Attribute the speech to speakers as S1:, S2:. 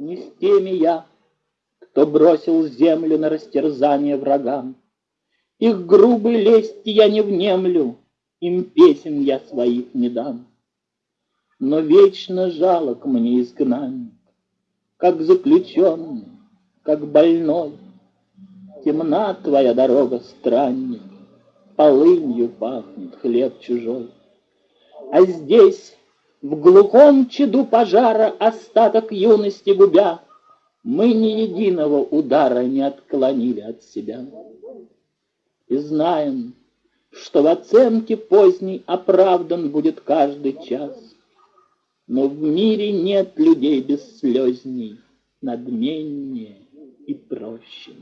S1: Не с теми я, кто бросил землю на растерзание врагам. Их грубой лести я не внемлю, Им песен я своих не дам. Но вечно жалок мне изгнанник, Как заключенный, как больной. Темна твоя дорога, странник, Полынью пахнет хлеб чужой. А здесь, в глухом чаду пожара, Остаток юности губя, Мы ни единого удара Не отклонили от себя. И знаем, что в оценке поздней Оправдан будет каждый час, Но в мире нет людей бесслезней, Надменнее и проще.